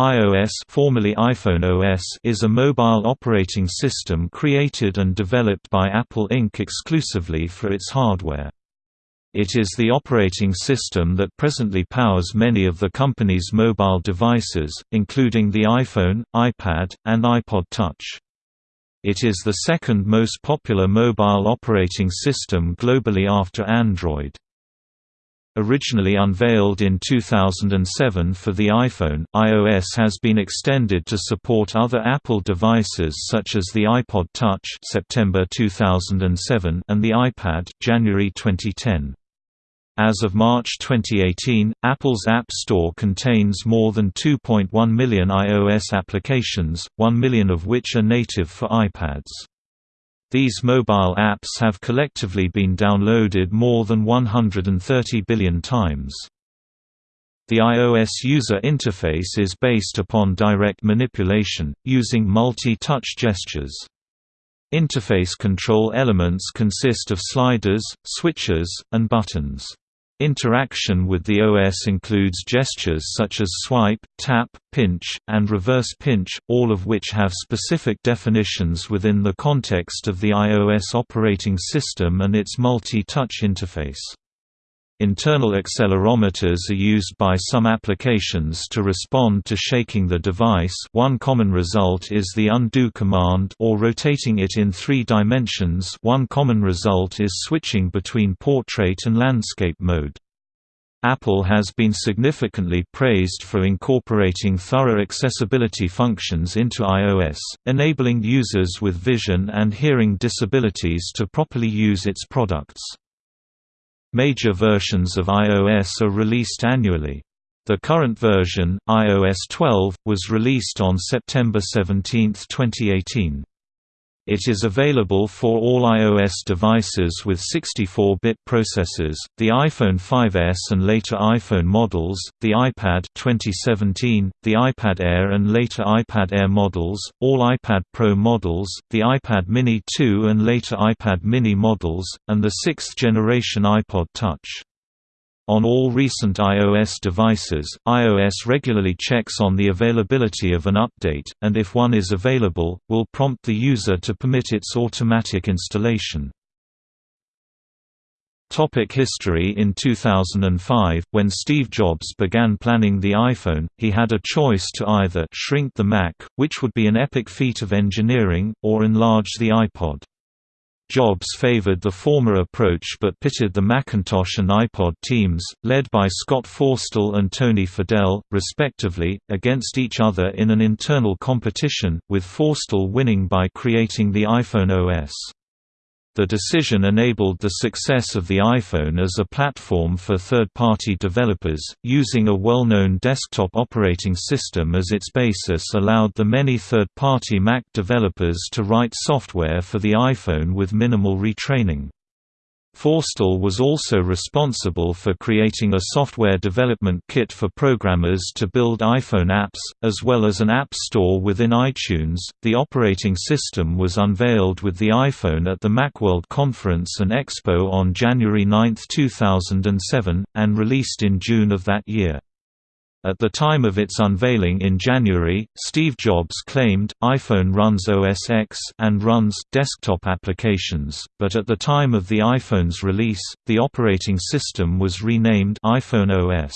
iOS formerly iPhone OS is a mobile operating system created and developed by Apple Inc. exclusively for its hardware. It is the operating system that presently powers many of the company's mobile devices, including the iPhone, iPad, and iPod Touch. It is the second most popular mobile operating system globally after Android. Originally unveiled in 2007 for the iPhone, iOS has been extended to support other Apple devices such as the iPod Touch September 2007 and the iPad January 2010. As of March 2018, Apple's App Store contains more than 2.1 million iOS applications, 1 million of which are native for iPads. These mobile apps have collectively been downloaded more than 130 billion times. The iOS user interface is based upon direct manipulation, using multi-touch gestures. Interface control elements consist of sliders, switches, and buttons. Interaction with the OS includes gestures such as swipe, tap, pinch, and reverse pinch, all of which have specific definitions within the context of the iOS operating system and its multi-touch interface. Internal accelerometers are used by some applications to respond to shaking the device one common result is the undo command or rotating it in three dimensions one common result is switching between portrait and landscape mode. Apple has been significantly praised for incorporating thorough accessibility functions into iOS, enabling users with vision and hearing disabilities to properly use its products. Major versions of iOS are released annually. The current version, iOS 12, was released on September 17, 2018. It is available for all iOS devices with 64-bit processors, the iPhone 5s and later iPhone models, the iPad 2017, the iPad Air and later iPad Air models, all iPad Pro models, the iPad Mini 2 and later iPad Mini models, and the sixth-generation iPod Touch. On all recent iOS devices, iOS regularly checks on the availability of an update, and if one is available, will prompt the user to permit its automatic installation. Topic history In 2005, when Steve Jobs began planning the iPhone, he had a choice to either shrink the Mac, which would be an epic feat of engineering, or enlarge the iPod. Jobs favored the former approach but pitted the Macintosh and iPod teams, led by Scott Forstall and Tony Fadell, respectively, against each other in an internal competition, with Forstall winning by creating the iPhone OS. The decision enabled the success of the iPhone as a platform for third-party developers, using a well-known desktop operating system as its basis allowed the many third-party Mac developers to write software for the iPhone with minimal retraining. Forstall was also responsible for creating a software development kit for programmers to build iPhone apps, as well as an app store within iTunes. The operating system was unveiled with the iPhone at the Macworld Conference and Expo on January 9, 2007, and released in June of that year. At the time of its unveiling in January, Steve Jobs claimed, iPhone runs OS X and runs desktop applications, but at the time of the iPhone's release, the operating system was renamed iPhone OS.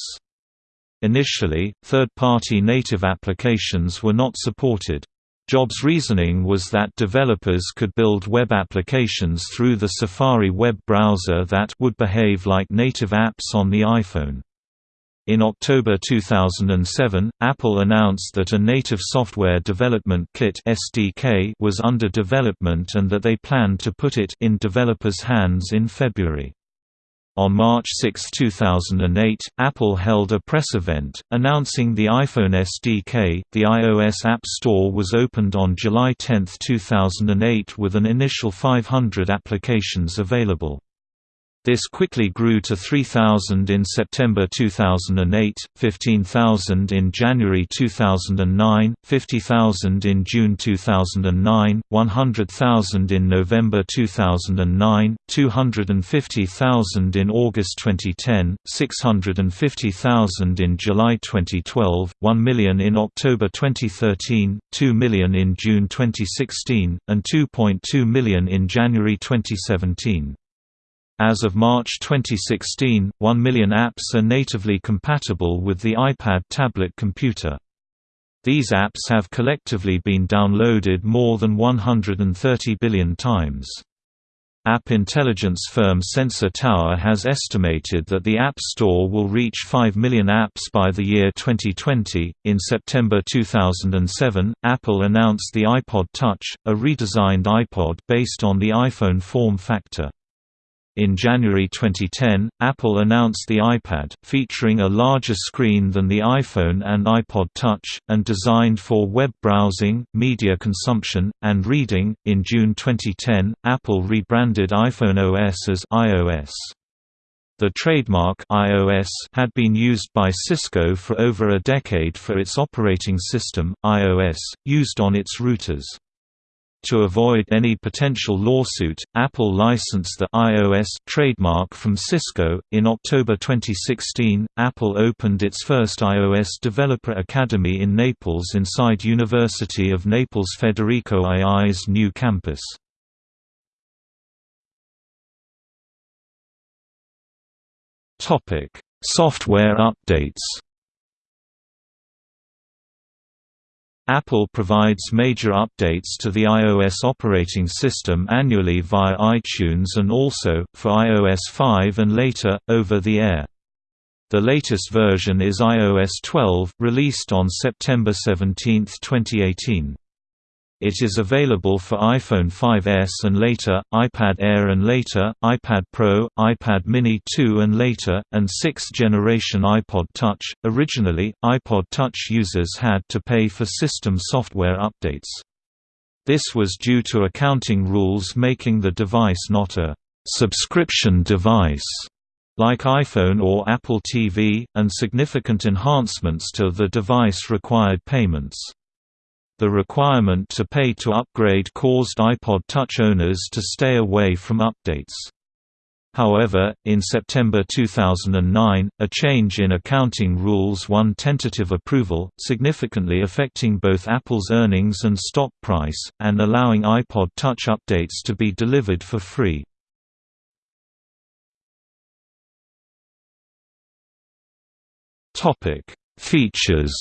Initially, third-party native applications were not supported. Jobs' reasoning was that developers could build web applications through the Safari web browser that would behave like native apps on the iPhone. In October 2007, Apple announced that a native software development kit (SDK) was under development and that they planned to put it in developers' hands in February. On March 6, 2008, Apple held a press event, announcing the iPhone SDK. The iOS App Store was opened on July 10, 2008 with an initial 500 applications available. This quickly grew to 3,000 in September 2008, 15,000 in January 2009, 50,000 in June 2009, 100,000 in November 2009, 250,000 in August 2010, 650,000 in July 2012, 1 million in October 2013, 2 million in June 2016, and 2.2 million in January 2017. As of March 2016, 1 million apps are natively compatible with the iPad tablet computer. These apps have collectively been downloaded more than 130 billion times. App intelligence firm Sensor Tower has estimated that the App Store will reach 5 million apps by the year 2020. In September 2007, Apple announced the iPod Touch, a redesigned iPod based on the iPhone form factor. In January 2010, Apple announced the iPad, featuring a larger screen than the iPhone and iPod Touch, and designed for web browsing, media consumption, and reading. In June 2010, Apple rebranded iPhone OS as iOS. The trademark iOS had been used by Cisco for over a decade for its operating system, iOS, used on its routers. To avoid any potential lawsuit, Apple licensed the iOS trademark from Cisco. In October 2016, Apple opened its first iOS Developer Academy in Naples inside University of Naples Federico II's new campus. Topic: Software updates. Apple provides major updates to the iOS operating system annually via iTunes and also, for iOS 5 and later, over the air. The latest version is iOS 12, released on September 17, 2018. It is available for iPhone 5s and later, iPad Air and later, iPad Pro, iPad Mini 2 and later, and 6th generation iPod Touch. Originally, iPod Touch users had to pay for system software updates. This was due to accounting rules making the device not a subscription device like iPhone or Apple TV, and significant enhancements to the device required payments. The requirement to pay to upgrade caused iPod Touch owners to stay away from updates. However, in September 2009, a change in accounting rules won tentative approval, significantly affecting both Apple's earnings and stock price, and allowing iPod Touch updates to be delivered for free. Features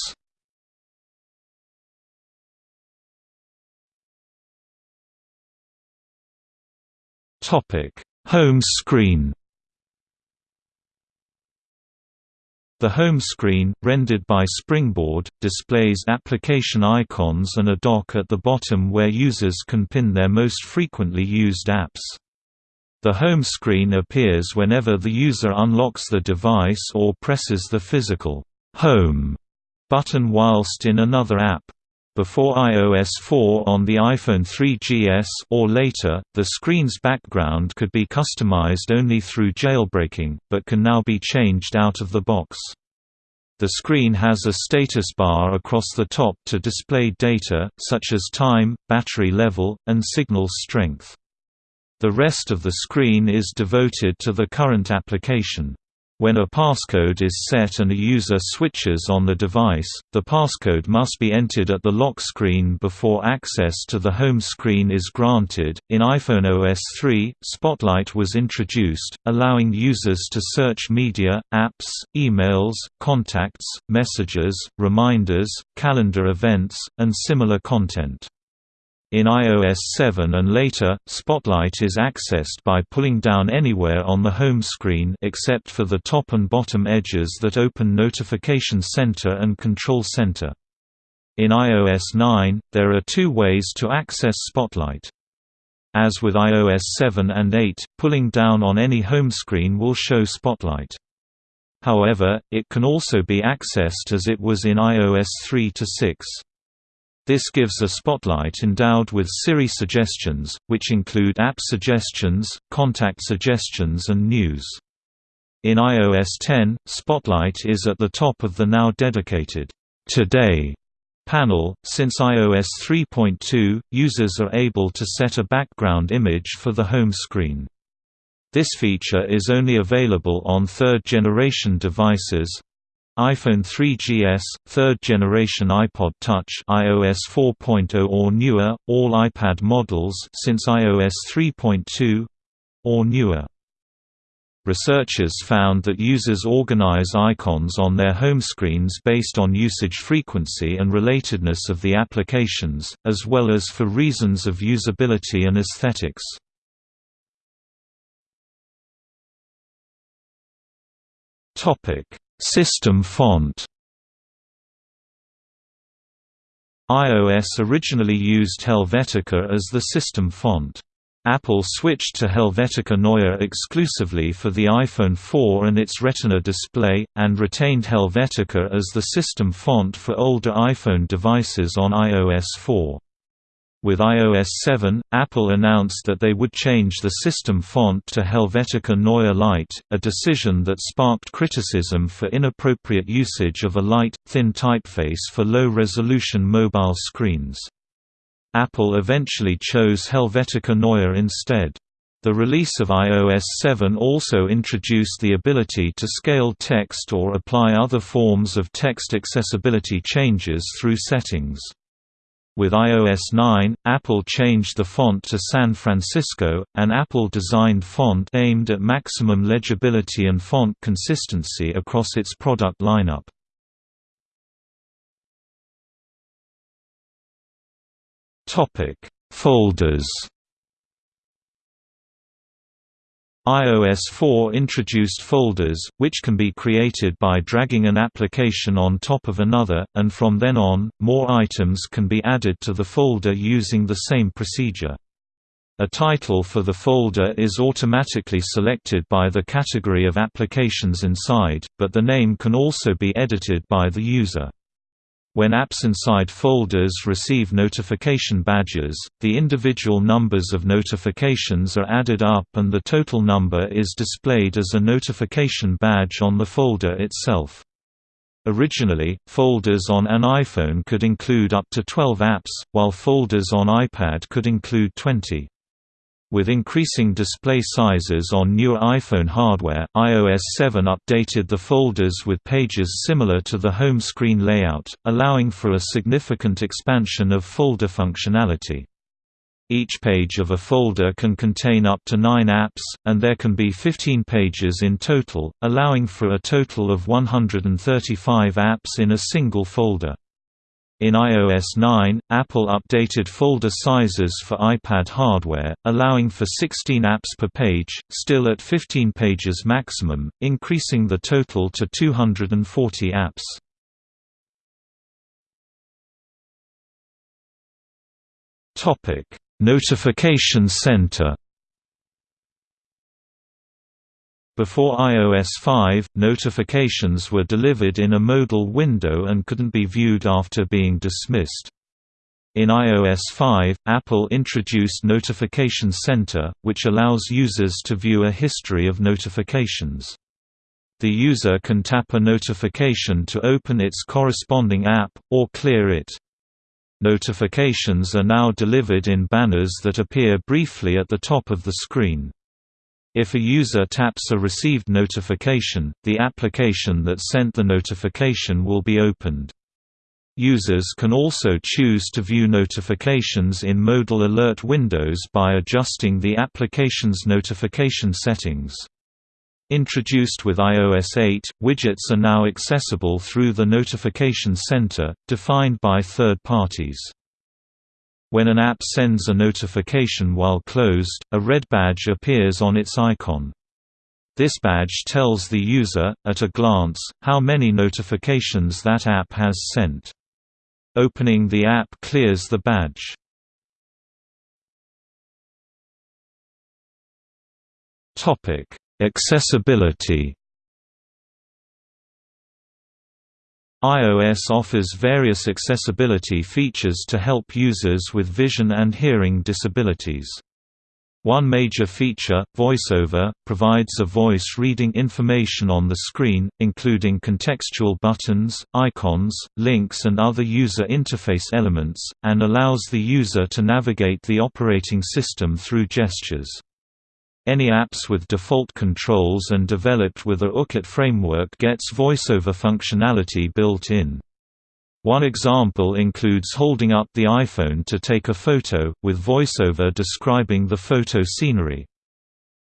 Topic: Home screen. The home screen, rendered by Springboard, displays application icons and a dock at the bottom where users can pin their most frequently used apps. The home screen appears whenever the user unlocks the device or presses the physical Home button whilst in another app. Before iOS 4 on the iPhone 3GS or later, the screen's background could be customized only through jailbreaking, but can now be changed out of the box. The screen has a status bar across the top to display data, such as time, battery level, and signal strength. The rest of the screen is devoted to the current application. When a passcode is set and a user switches on the device, the passcode must be entered at the lock screen before access to the home screen is granted. In iPhone OS 3, Spotlight was introduced, allowing users to search media, apps, emails, contacts, messages, reminders, calendar events, and similar content. In iOS 7 and later, Spotlight is accessed by pulling down anywhere on the home screen except for the top and bottom edges that open Notification Center and Control Center. In iOS 9, there are two ways to access Spotlight. As with iOS 7 and 8, pulling down on any home screen will show Spotlight. However, it can also be accessed as it was in iOS 3 to 6. This gives a spotlight endowed with Siri suggestions, which include app suggestions, contact suggestions and news. In iOS 10, Spotlight is at the top of the now dedicated Today panel. Since iOS 3.2, users are able to set a background image for the home screen. This feature is only available on third-generation devices, iPhone 3GS, third generation iPod Touch iOS 4.0 or newer, all iPad models since iOS 3.2 or newer. Researchers found that users organize icons on their home screens based on usage frequency and relatedness of the applications, as well as for reasons of usability and aesthetics. System font iOS originally used Helvetica as the system font. Apple switched to Helvetica Neue exclusively for the iPhone 4 and its Retina display, and retained Helvetica as the system font for older iPhone devices on iOS 4. With iOS 7, Apple announced that they would change the system font to Helvetica Neue Light, a decision that sparked criticism for inappropriate usage of a light, thin typeface for low-resolution mobile screens. Apple eventually chose Helvetica Neue instead. The release of iOS 7 also introduced the ability to scale text or apply other forms of text accessibility changes through settings. With iOS 9, Apple changed the font to San Francisco, an Apple-designed font aimed at maximum legibility and font consistency across its product lineup. Folders. iOS 4 introduced folders, which can be created by dragging an application on top of another, and from then on, more items can be added to the folder using the same procedure. A title for the folder is automatically selected by the category of applications inside, but the name can also be edited by the user. When apps inside folders receive notification badges, the individual numbers of notifications are added up and the total number is displayed as a notification badge on the folder itself. Originally, folders on an iPhone could include up to 12 apps, while folders on iPad could include 20. With increasing display sizes on newer iPhone hardware, iOS 7 updated the folders with pages similar to the home screen layout, allowing for a significant expansion of folder functionality. Each page of a folder can contain up to 9 apps, and there can be 15 pages in total, allowing for a total of 135 apps in a single folder. In iOS 9, Apple updated folder sizes for iPad hardware, allowing for 16 apps per page, still at 15 pages maximum, increasing the total to 240 apps. Notification Center Before iOS 5, notifications were delivered in a modal window and couldn't be viewed after being dismissed. In iOS 5, Apple introduced Notification Center, which allows users to view a history of notifications. The user can tap a notification to open its corresponding app, or clear it. Notifications are now delivered in banners that appear briefly at the top of the screen. If a user taps a received notification, the application that sent the notification will be opened. Users can also choose to view notifications in modal alert windows by adjusting the application's notification settings. Introduced with iOS 8, widgets are now accessible through the Notification Center, defined by third parties. When an app sends a notification while closed, a red badge appears on its icon. This badge tells the user, at a glance, how many notifications that app has sent. Opening the app clears the badge. Accessibility iOS offers various accessibility features to help users with vision and hearing disabilities. One major feature, VoiceOver, provides a voice reading information on the screen, including contextual buttons, icons, links and other user interface elements, and allows the user to navigate the operating system through gestures. Any apps with default controls and developed with a UIKit framework gets voiceover functionality built in. One example includes holding up the iPhone to take a photo, with voiceover describing the photo scenery.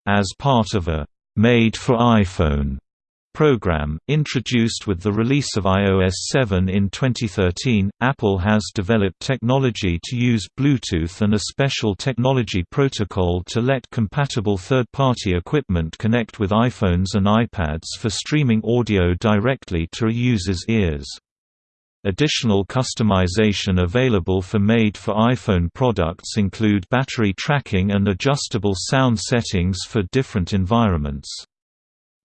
As part of a «Made for iPhone» program, introduced with the release of iOS 7 in 2013, Apple has developed technology to use Bluetooth and a special technology protocol to let compatible third-party equipment connect with iPhones and iPads for streaming audio directly to a user's ears. Additional customization available for made-for-iPhone products include battery tracking and adjustable sound settings for different environments.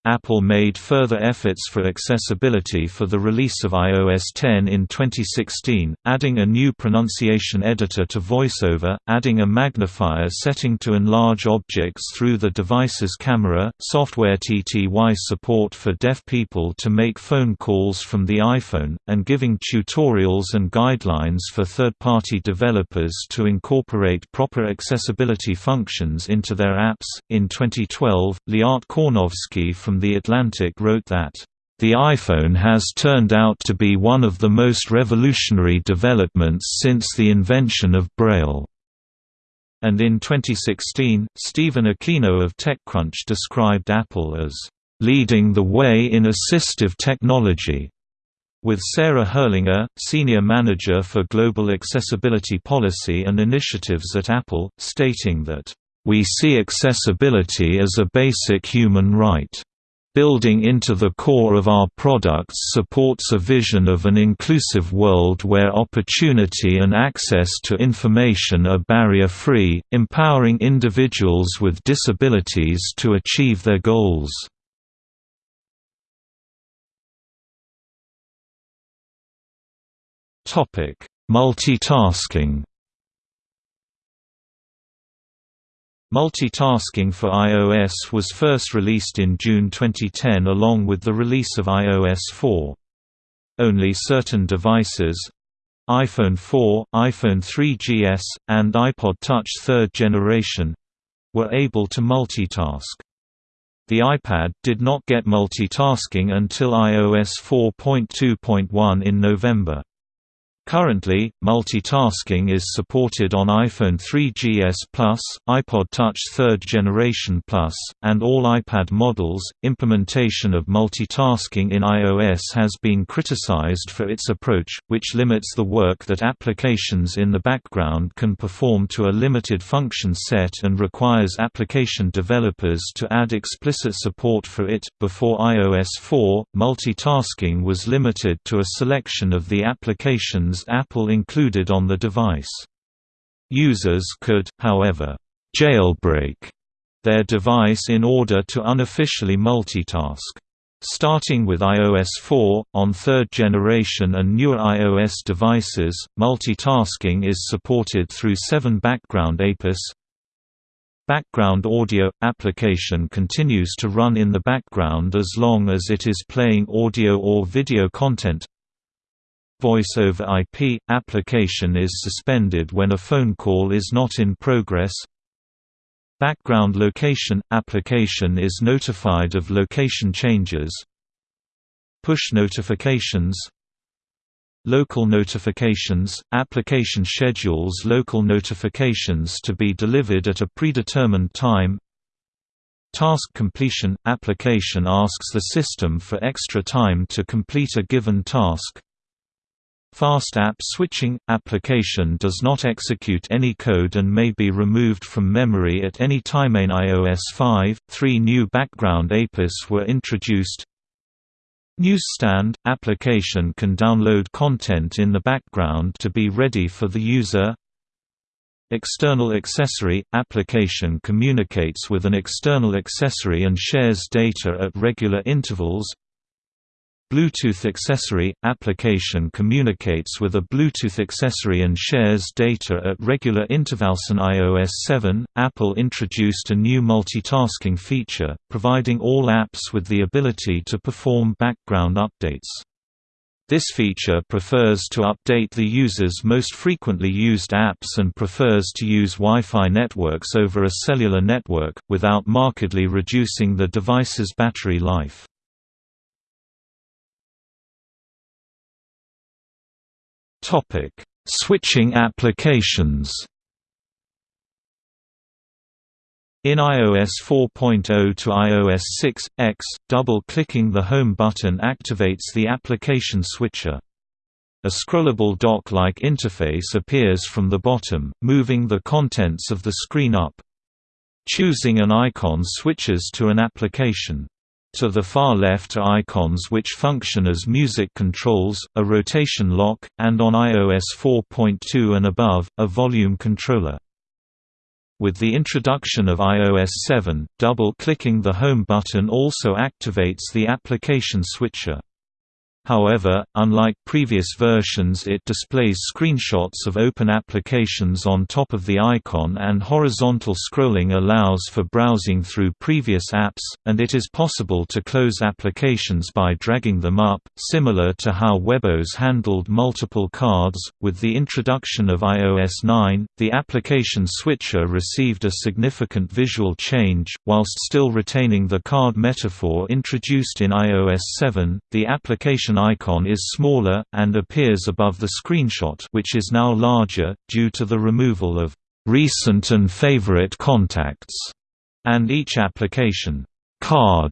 Apple made further efforts for accessibility for the release of iOS 10 in 2016, adding a new pronunciation editor to VoiceOver, adding a magnifier setting to enlarge objects through the device's camera, software TTY support for deaf people to make phone calls from the iPhone, and giving tutorials and guidelines for third-party developers to incorporate proper accessibility functions into their apps. In 2012, Liat Kornowski from from The Atlantic wrote that, "...the iPhone has turned out to be one of the most revolutionary developments since the invention of Braille." And in 2016, Stephen Aquino of TechCrunch described Apple as, "...leading the way in assistive technology." with Sarah Herrlinger, Senior Manager for Global Accessibility Policy and Initiatives at Apple, stating that, "...we see accessibility as a basic human right." Building into the core of our products supports a vision of an inclusive world where opportunity and access to information are barrier-free, empowering individuals with disabilities to achieve their goals. Multitasking Multitasking for iOS was first released in June 2010 along with the release of iOS 4. Only certain devices iPhone 4, iPhone 3GS, and iPod Touch 3rd generation were able to multitask. The iPad did not get multitasking until iOS 4.2.1 in November. Currently, multitasking is supported on iPhone 3GS Plus, iPod Touch 3rd Generation Plus, and all iPad models. Implementation of multitasking in iOS has been criticized for its approach, which limits the work that applications in the background can perform to a limited function set and requires application developers to add explicit support for it. Before iOS 4, multitasking was limited to a selection of the applications Apple included on the device. Users could, however, jailbreak their device in order to unofficially multitask. Starting with iOS 4, on third generation and newer iOS devices, multitasking is supported through 7 background APIS. Background audio – application continues to run in the background as long as it is playing audio or video content Voice over IP – application is suspended when a phone call is not in progress. Background location – application is notified of location changes. Push notifications. Local notifications – application schedules local notifications to be delivered at a predetermined time. Task completion – application asks the system for extra time to complete a given task Fast app switching – application does not execute any code and may be removed from memory at any time. In iOS 5, three new background APIS were introduced. Newsstand – application can download content in the background to be ready for the user. External accessory – application communicates with an external accessory and shares data at regular intervals Bluetooth accessory – Application communicates with a Bluetooth accessory and shares data at regular intervals. In iOS 7, Apple introduced a new multitasking feature, providing all apps with the ability to perform background updates. This feature prefers to update the user's most frequently used apps and prefers to use Wi-Fi networks over a cellular network, without markedly reducing the device's battery life. Topic: Switching applications. In iOS 4.0 to iOS 6.x, double-clicking the Home button activates the application switcher. A scrollable dock-like interface appears from the bottom, moving the contents of the screen up. Choosing an icon switches to an application. To the far left are icons which function as music controls, a rotation lock, and on iOS 4.2 and above, a volume controller. With the introduction of iOS 7, double-clicking the Home button also activates the application switcher. However, unlike previous versions it displays screenshots of open applications on top of the icon and horizontal scrolling allows for browsing through previous apps, and it is possible to close applications by dragging them up, similar to how WebOS handled multiple cards. With the introduction of iOS 9, the application switcher received a significant visual change, whilst still retaining the card metaphor introduced in iOS 7, the application icon is smaller, and appears above the screenshot which is now larger, due to the removal of "...recent and favorite contacts", and each application card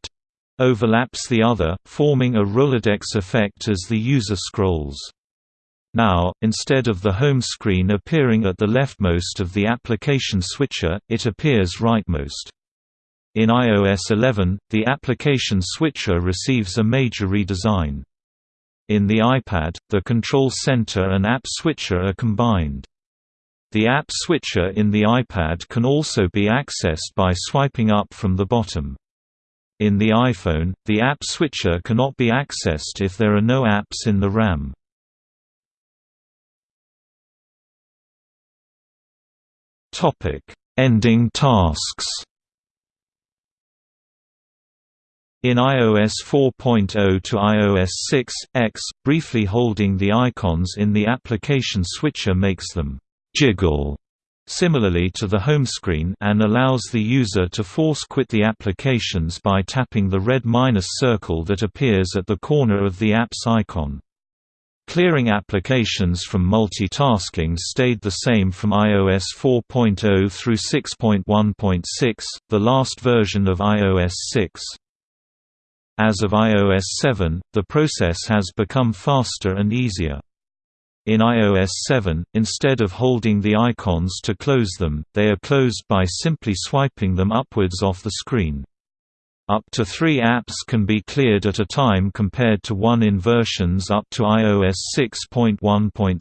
overlaps the other, forming a Rolodex effect as the user scrolls. Now, instead of the home screen appearing at the leftmost of the application switcher, it appears rightmost. In iOS 11, the application switcher receives a major redesign. In the iPad, the control center and app switcher are combined. The app switcher in the iPad can also be accessed by swiping up from the bottom. In the iPhone, the app switcher cannot be accessed if there are no apps in the RAM. Ending tasks In iOS 4.0 to iOS 6.x, briefly holding the icons in the application switcher makes them «jiggle» similarly to the home screen and allows the user to force quit the applications by tapping the red minus circle that appears at the corner of the app's icon. Clearing applications from multitasking stayed the same from iOS 4.0 through 6.1.6, the last version of iOS 6. As of iOS 7, the process has become faster and easier. In iOS 7, instead of holding the icons to close them, they are closed by simply swiping them upwards off the screen. Up to three apps can be cleared at a time compared to one in versions up to iOS 6.1.6.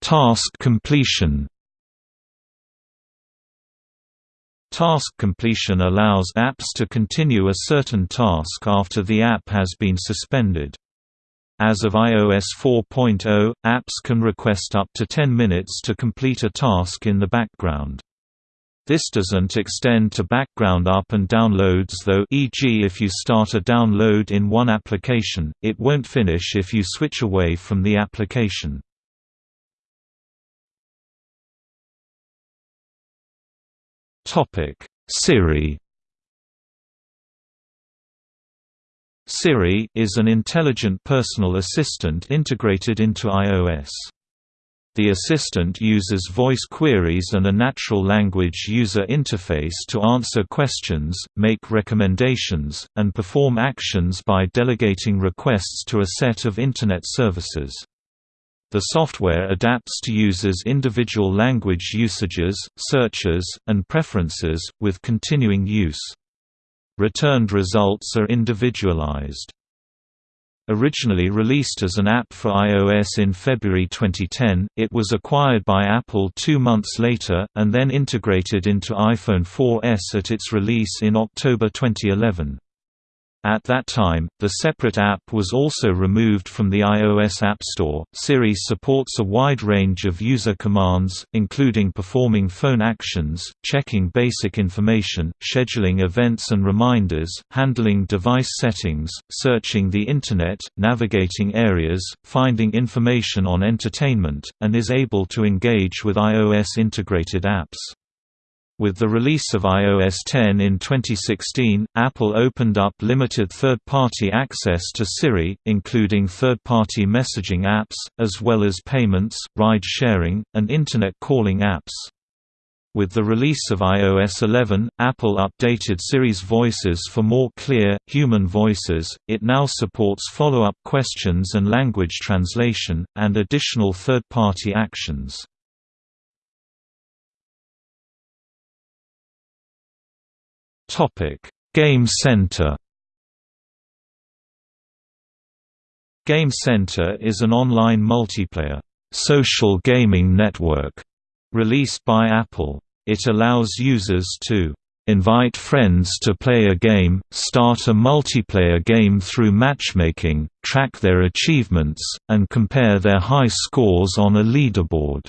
Task completion Task completion allows apps to continue a certain task after the app has been suspended. As of iOS 4.0, apps can request up to 10 minutes to complete a task in the background. This doesn't extend to background up and downloads though e.g. if you start a download in one application, it won't finish if you switch away from the application. Topic: Siri. Siri is an intelligent personal assistant integrated into iOS. The assistant uses voice queries and a natural language user interface to answer questions, make recommendations, and perform actions by delegating requests to a set of Internet services. The software adapts to users' individual language usages, searches, and preferences, with continuing use. Returned results are individualized. Originally released as an app for iOS in February 2010, it was acquired by Apple two months later, and then integrated into iPhone 4S at its release in October 2011. At that time, the separate app was also removed from the iOS App Store. Siri supports a wide range of user commands, including performing phone actions, checking basic information, scheduling events and reminders, handling device settings, searching the Internet, navigating areas, finding information on entertainment, and is able to engage with iOS integrated apps. With the release of iOS 10 in 2016, Apple opened up limited third-party access to Siri, including third-party messaging apps, as well as payments, ride-sharing, and Internet calling apps. With the release of iOS 11, Apple updated Siri's voices for more clear, human voices. It now supports follow up questions and language translation, and additional third party actions. Game Center. Game Center is an online multiplayer social gaming network released by Apple. It allows users to invite friends to play a game, start a multiplayer game through matchmaking, track their achievements, and compare their high scores on a leaderboard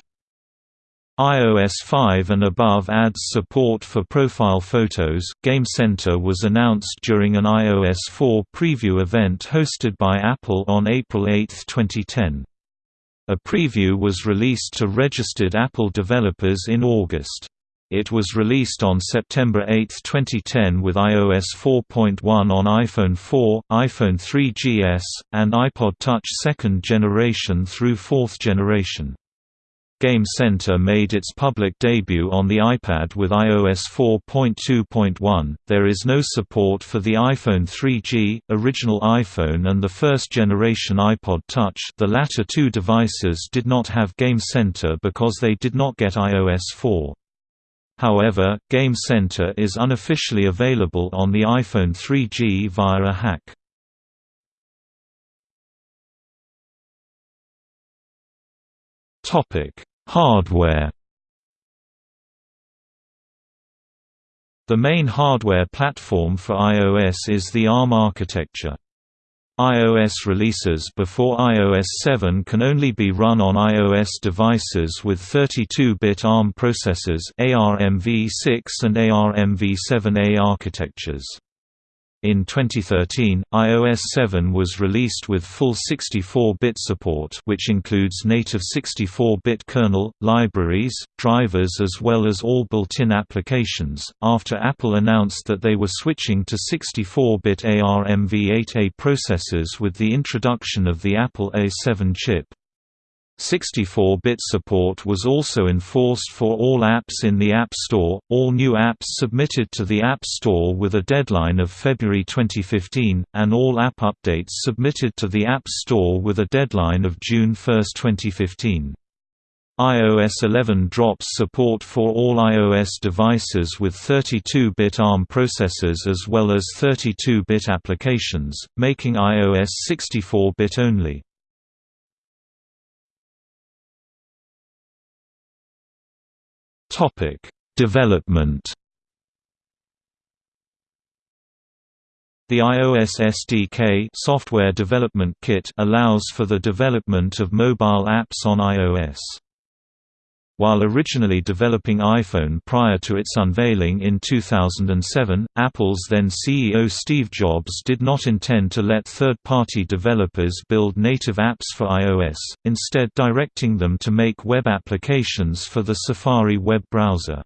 iOS 5 and above adds support for profile photos. Game Center was announced during an iOS 4 preview event hosted by Apple on April 8, 2010. A preview was released to registered Apple developers in August. It was released on September 8, 2010 with iOS 4.1 on iPhone 4, iPhone 3GS, and iPod Touch second generation through fourth generation. Game Center made its public debut on the iPad with iOS 4.2.1. There is no support for the iPhone 3G, original iPhone, and the first generation iPod Touch. The latter two devices did not have Game Center because they did not get iOS 4. However, Game Center is unofficially available on the iPhone 3G via a hack. Topic Hardware The main hardware platform for iOS is the ARM architecture. iOS releases before iOS 7 can only be run on iOS devices with 32-bit ARM processors ARMv6 and ARMv7A architectures. In 2013, iOS 7 was released with full 64-bit support which includes native 64-bit kernel, libraries, drivers as well as all built-in applications, after Apple announced that they were switching to 64-bit ARMv8A processors with the introduction of the Apple A7 chip. 64-bit support was also enforced for all apps in the App Store, all new apps submitted to the App Store with a deadline of February 2015, and all app updates submitted to the App Store with a deadline of June 1, 2015. iOS 11 drops support for all iOS devices with 32-bit ARM processors as well as 32-bit applications, making iOS 64-bit only. Topic: Development. The iOS SDK software development kit allows for the development of mobile apps on iOS. While originally developing iPhone prior to its unveiling in 2007, Apple's then CEO Steve Jobs did not intend to let third-party developers build native apps for iOS, instead directing them to make web applications for the Safari web browser.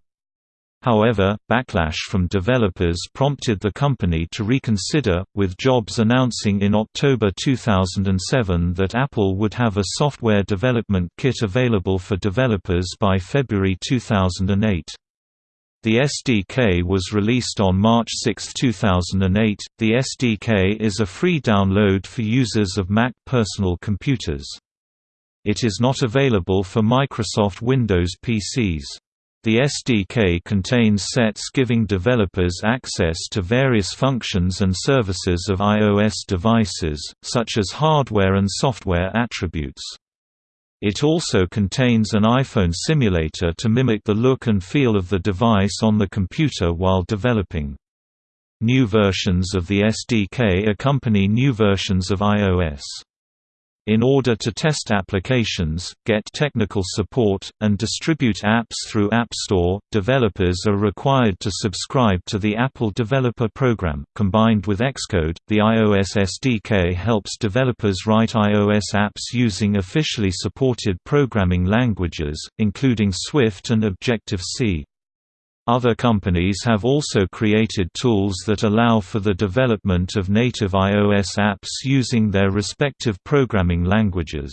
However, backlash from developers prompted the company to reconsider, with Jobs announcing in October 2007 that Apple would have a software development kit available for developers by February 2008. The SDK was released on March 6, 2008. The SDK is a free download for users of Mac personal computers. It is not available for Microsoft Windows PCs. The SDK contains sets giving developers access to various functions and services of iOS devices, such as hardware and software attributes. It also contains an iPhone simulator to mimic the look and feel of the device on the computer while developing. New versions of the SDK accompany new versions of iOS. In order to test applications, get technical support, and distribute apps through App Store, developers are required to subscribe to the Apple Developer Program. Combined with Xcode, the iOS SDK helps developers write iOS apps using officially supported programming languages, including Swift and Objective-C. Other companies have also created tools that allow for the development of native iOS apps using their respective programming languages.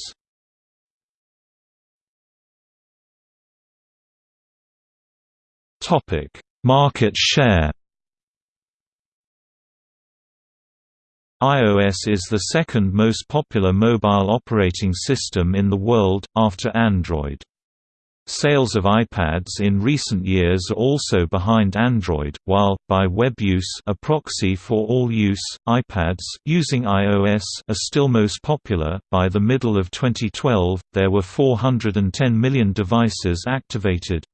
Topic: Market share iOS is the second most popular mobile operating system in the world, after Android. Sales of iPads in recent years are also behind Android, while, by web use a proxy for all use, iPads using iOS are still most popular. By the middle of 2012, there were 410 million devices activated.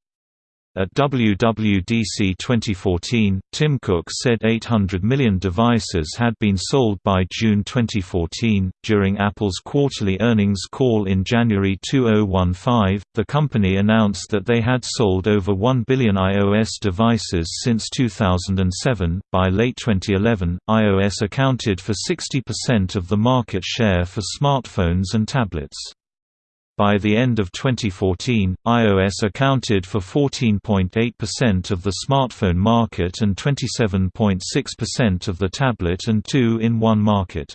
At WWDC 2014, Tim Cook said 800 million devices had been sold by June 2014. During Apple's quarterly earnings call in January 2015, the company announced that they had sold over 1 billion iOS devices since 2007. By late 2011, iOS accounted for 60% of the market share for smartphones and tablets. By the end of 2014, iOS accounted for 14.8% of the smartphone market and 27.6% of the tablet and two-in-one market.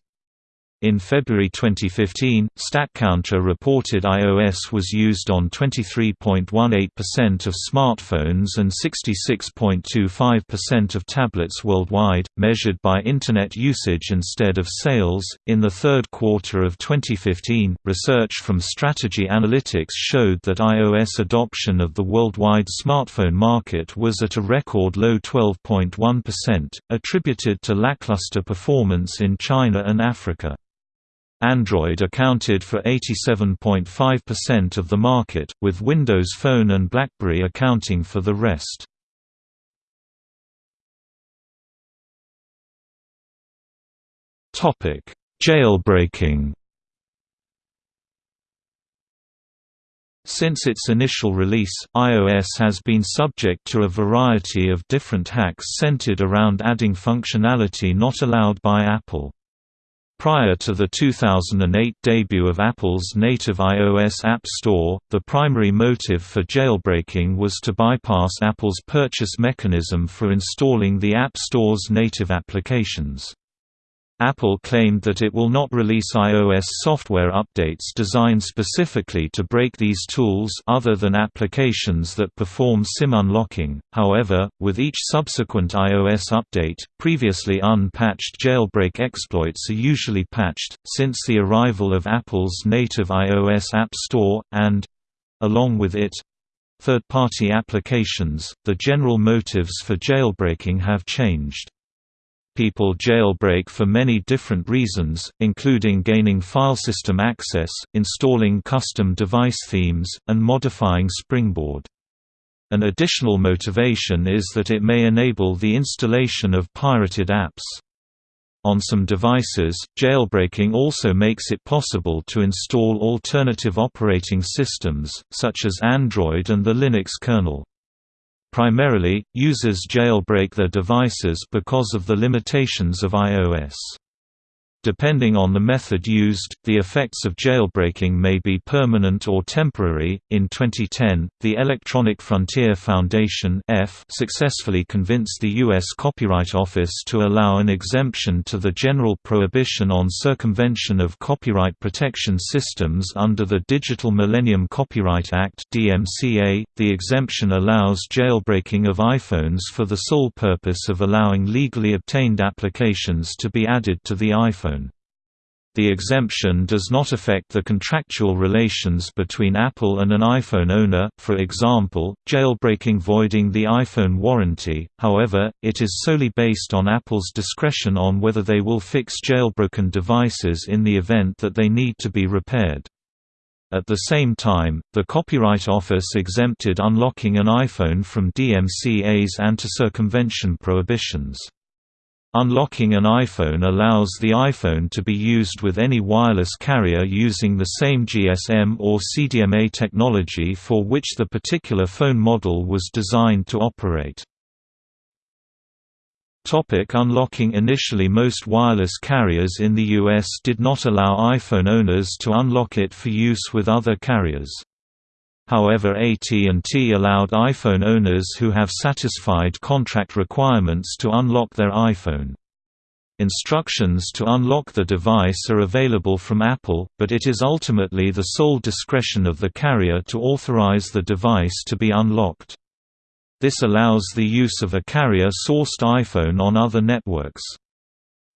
In February 2015, StatCounter reported iOS was used on 23.18% of smartphones and 66.25% of tablets worldwide, measured by Internet usage instead of sales. In the third quarter of 2015, research from Strategy Analytics showed that iOS adoption of the worldwide smartphone market was at a record low 12.1%, attributed to lackluster performance in China and Africa. Android accounted for 87.5% of the market, with Windows Phone and BlackBerry accounting for the rest. Jailbreaking Since its initial release, iOS has been subject to a variety of different hacks centered around adding functionality not allowed by Apple. Prior to the 2008 debut of Apple's native iOS App Store, the primary motive for jailbreaking was to bypass Apple's purchase mechanism for installing the App Store's native applications. Apple claimed that it will not release iOS software updates designed specifically to break these tools other than applications that perform SIM unlocking. However, with each subsequent iOS update, previously unpatched jailbreak exploits are usually patched. Since the arrival of Apple's native iOS App Store and along with it third-party applications, the general motives for jailbreaking have changed. People jailbreak for many different reasons, including gaining file system access, installing custom device themes, and modifying Springboard. An additional motivation is that it may enable the installation of pirated apps. On some devices, jailbreaking also makes it possible to install alternative operating systems, such as Android and the Linux kernel. Primarily, users jailbreak their devices because of the limitations of iOS. Depending on the method used, the effects of jailbreaking may be permanent or temporary. In 2010, the Electronic Frontier Foundation successfully convinced the U.S. Copyright Office to allow an exemption to the general prohibition on circumvention of copyright protection systems under the Digital Millennium Copyright Act (DMCA). The exemption allows jailbreaking of iPhones for the sole purpose of allowing legally obtained applications to be added to the iPhone. The exemption does not affect the contractual relations between Apple and an iPhone owner, for example, jailbreaking voiding the iPhone warranty, however, it is solely based on Apple's discretion on whether they will fix jailbroken devices in the event that they need to be repaired. At the same time, the Copyright Office exempted unlocking an iPhone from DMCA's anti-circumvention prohibitions. Unlocking an iPhone allows the iPhone to be used with any wireless carrier using the same GSM or CDMA technology for which the particular phone model was designed to operate. Topic unlocking Initially most wireless carriers in the US did not allow iPhone owners to unlock it for use with other carriers. However AT&T allowed iPhone owners who have satisfied contract requirements to unlock their iPhone. Instructions to unlock the device are available from Apple, but it is ultimately the sole discretion of the carrier to authorize the device to be unlocked. This allows the use of a carrier-sourced iPhone on other networks.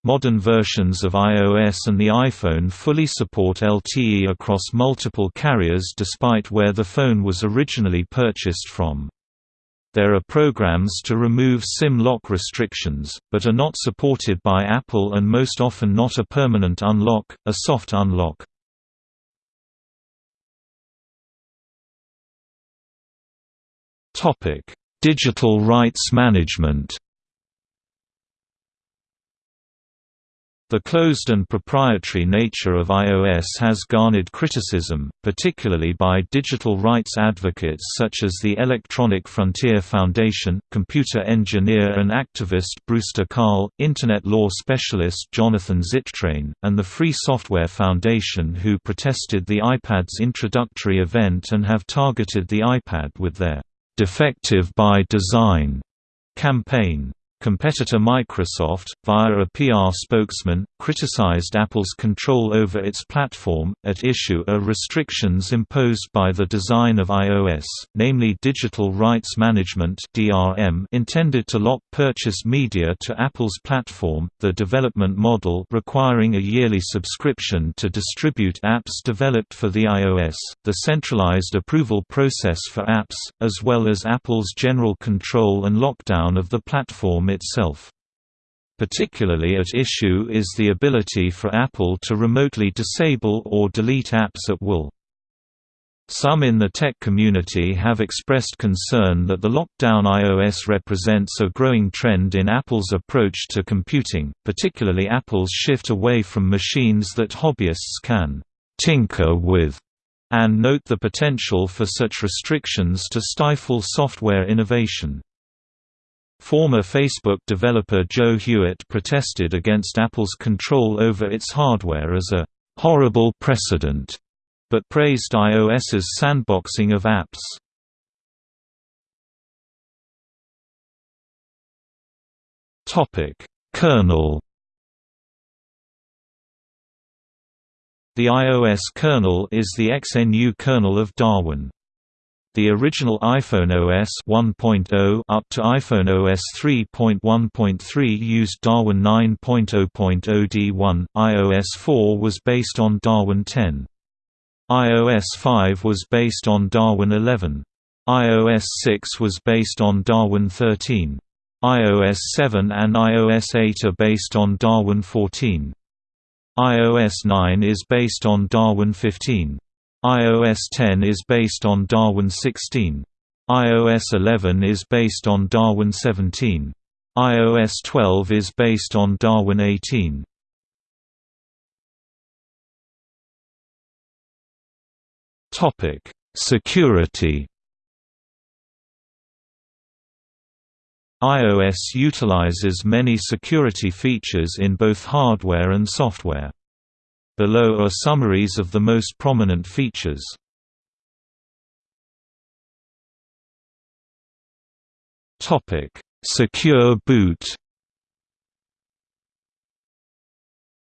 Modern versions of iOS and the iPhone fully support LTE across multiple carriers despite where the phone was originally purchased from. There are programs to remove SIM lock restrictions, but are not supported by Apple and most often not a permanent unlock, a soft unlock. Digital rights management The closed and proprietary nature of iOS has garnered criticism, particularly by digital rights advocates such as the Electronic Frontier Foundation, computer engineer and activist Brewster Kahle, Internet law specialist Jonathan Zittrain, and the Free Software Foundation who protested the iPad's introductory event and have targeted the iPad with their "'defective by design' campaign. Competitor Microsoft, via a PR spokesman, criticized Apple's control over its platform. At issue are restrictions imposed by the design of iOS, namely digital rights management (DRM), intended to lock purchased media to Apple's platform, the development model requiring a yearly subscription to distribute apps developed for the iOS, the centralized approval process for apps, as well as Apple's general control and lockdown of the platform itself. Particularly at issue is the ability for Apple to remotely disable or delete apps at will. Some in the tech community have expressed concern that the lockdown iOS represents a growing trend in Apple's approach to computing, particularly Apple's shift away from machines that hobbyists can tinker with, and note the potential for such restrictions to stifle software innovation. Former Facebook developer Joe Hewitt protested against Apple's control over its hardware as a «horrible precedent», but praised iOS's sandboxing of apps. Topic: Kernel The iOS kernel is the XNU kernel of Darwin. The original iPhone OS 1.0 up to iPhone OS 3.1.3 used Darwin 9.0.0 D1. iOS 4 was based on Darwin 10. iOS 5 was based on Darwin 11. iOS 6 was based on Darwin 13. iOS 7 and iOS 8 are based on Darwin 14. iOS 9 is based on Darwin 15 iOS 10 is based on Darwin 16. iOS 11 is based on Darwin 17. iOS 12 is based on Darwin 18. Topic: Security. iOS utilizes many security features in both hardware and software. Below are summaries of the most prominent features. Secure boot.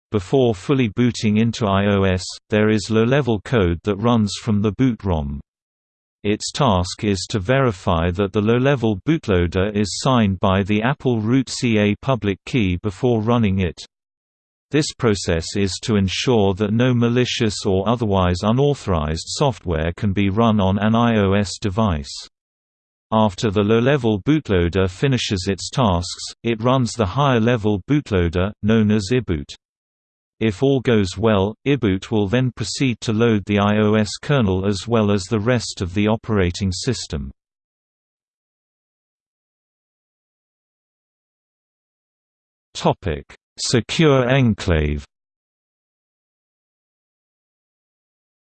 Before fully booting into iOS, there is low-level code that runs from the boot ROM. Its task is to verify that the low-level bootloader is signed by the Apple root CA public key before running it. This process is to ensure that no malicious or otherwise unauthorized software can be run on an iOS device. After the low-level bootloader finishes its tasks, it runs the higher-level bootloader, known as iBoot. If all goes well, iBoot will then proceed to load the iOS kernel as well as the rest of the operating system. Secure enclave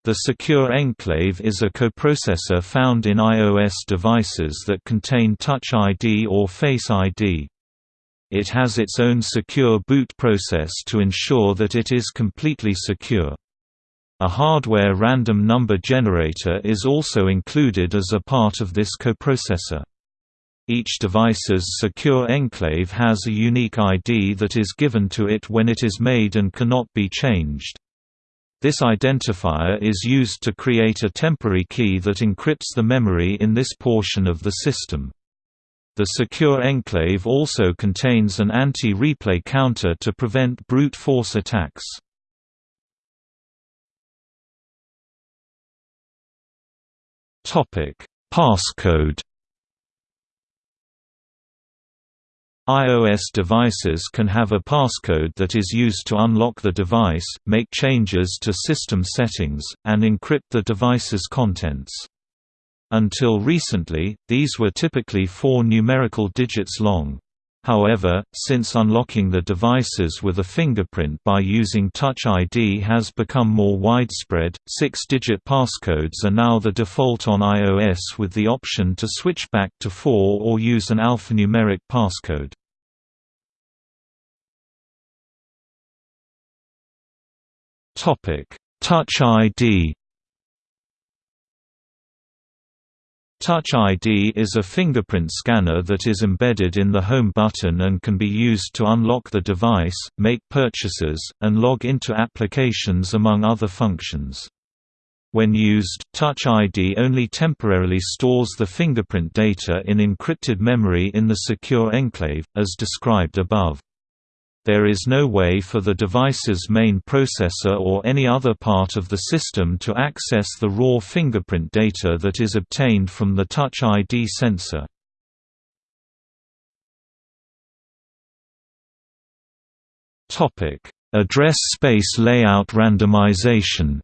The Secure Enclave is a coprocessor found in iOS devices that contain Touch ID or Face ID. It has its own secure boot process to ensure that it is completely secure. A hardware random number generator is also included as a part of this coprocessor. Each device's secure enclave has a unique ID that is given to it when it is made and cannot be changed. This identifier is used to create a temporary key that encrypts the memory in this portion of the system. The secure enclave also contains an anti-replay counter to prevent brute force attacks. Passcode iOS devices can have a passcode that is used to unlock the device, make changes to system settings, and encrypt the device's contents. Until recently, these were typically four numerical digits long. However, since unlocking the devices with a fingerprint by using Touch ID has become more widespread, six-digit passcodes are now the default on iOS with the option to switch back to four or use an alphanumeric passcode. Touch ID Touch ID is a fingerprint scanner that is embedded in the Home button and can be used to unlock the device, make purchases, and log into applications among other functions. When used, Touch ID only temporarily stores the fingerprint data in encrypted memory in the secure enclave, as described above. There is no way for the device's main processor or any other part of the system to access the raw fingerprint data that is obtained from the Touch ID sensor. Address space layout randomization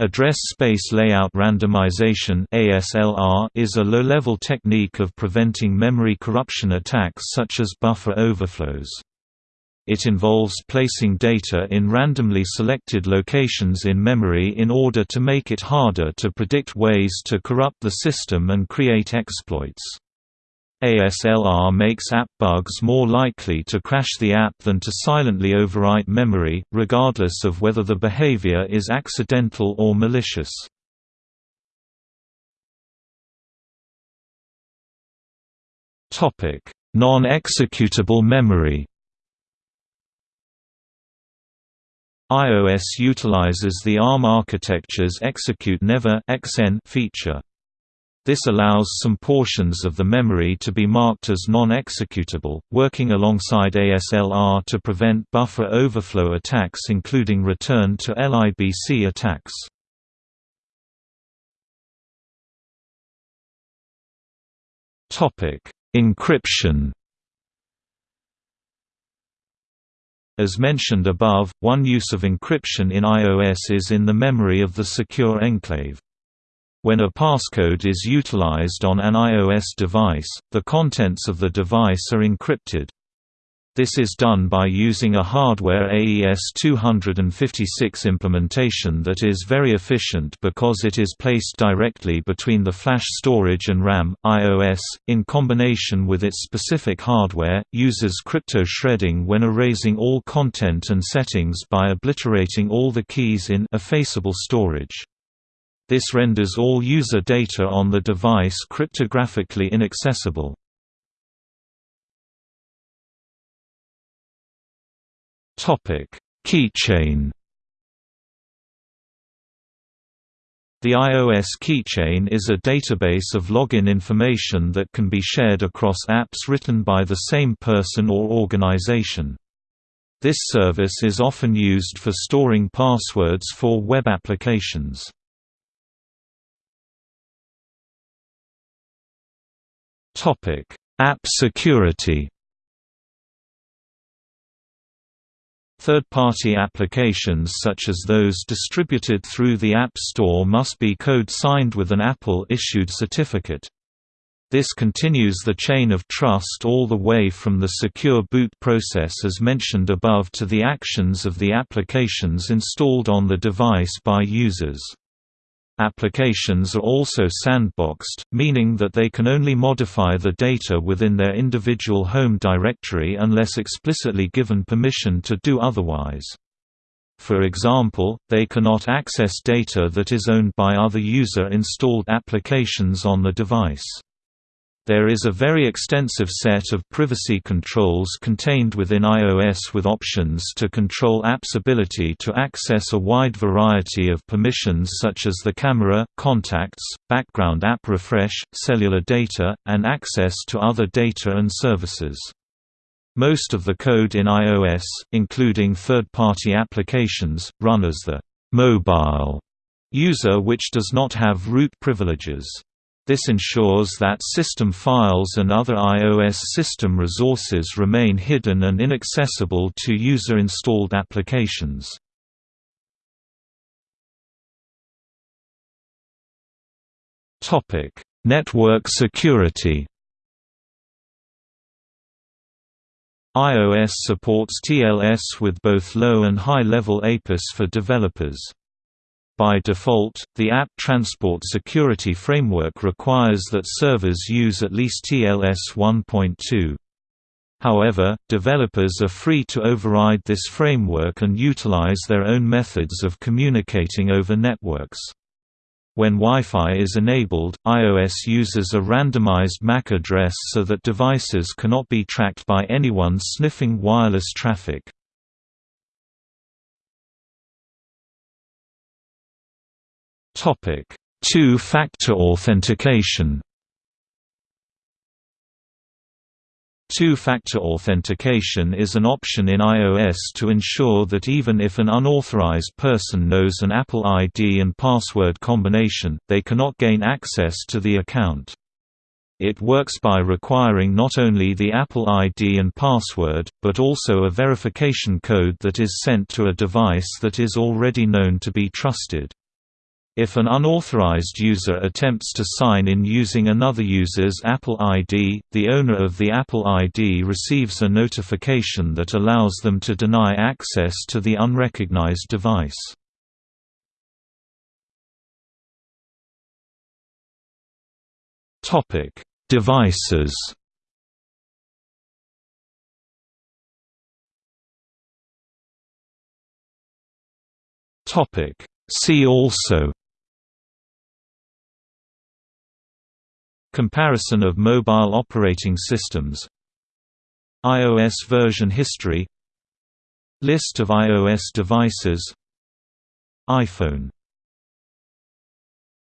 Address space layout randomization (ASLR) is a low-level technique of preventing memory corruption attacks such as buffer overflows. It involves placing data in randomly selected locations in memory in order to make it harder to predict ways to corrupt the system and create exploits. ASLR makes app bugs more likely to crash the app than to silently overwrite memory, regardless of whether the behavior is accidental or malicious. Non-executable memory iOS utilizes the ARM architecture's Execute Never feature. This allows some portions of the memory to be marked as non-executable, working alongside ASLR to prevent buffer overflow attacks including return to LIBC attacks. Encryption As mentioned above, one use of encryption in iOS is in the memory of the secure enclave. When a passcode is utilized on an iOS device, the contents of the device are encrypted. This is done by using a hardware AES-256 implementation that is very efficient because it is placed directly between the flash storage and RAM. iOS, in combination with its specific hardware, uses crypto shredding when erasing all content and settings by obliterating all the keys in effaceable storage. This renders all user data on the device cryptographically inaccessible. Keychain The iOS keychain is a database of login information that can be shared across apps written by the same person or organization. This service is often used for storing passwords for web applications. App security Third-party applications such as those distributed through the App Store must be code-signed with an Apple-issued certificate. This continues the chain of trust all the way from the secure boot process as mentioned above to the actions of the applications installed on the device by users. Applications are also sandboxed, meaning that they can only modify the data within their individual home directory unless explicitly given permission to do otherwise. For example, they cannot access data that is owned by other user-installed applications on the device. There is a very extensive set of privacy controls contained within iOS with options to control apps' ability to access a wide variety of permissions such as the camera, contacts, background app refresh, cellular data, and access to other data and services. Most of the code in iOS, including third-party applications, run as the mobile user which does not have root privileges. This ensures that system files and other iOS system resources remain hidden and inaccessible to user-installed applications. Network security iOS supports TLS with both low and high-level APIS for developers. By default, the App Transport Security Framework requires that servers use at least TLS 1.2. However, developers are free to override this framework and utilize their own methods of communicating over networks. When Wi-Fi is enabled, iOS uses a randomized MAC address so that devices cannot be tracked by anyone sniffing wireless traffic. Topic: Two-factor authentication. Two-factor authentication is an option in iOS to ensure that even if an unauthorized person knows an Apple ID and password combination, they cannot gain access to the account. It works by requiring not only the Apple ID and password, but also a verification code that is sent to a device that is already known to be trusted. If an unauthorized user attempts to sign in using another user's Apple ID, the owner of the Apple ID receives a notification that allows them to deny access to the unrecognized device. Devices See also Comparison of mobile operating systems. iOS version history. List of iOS devices. iPhone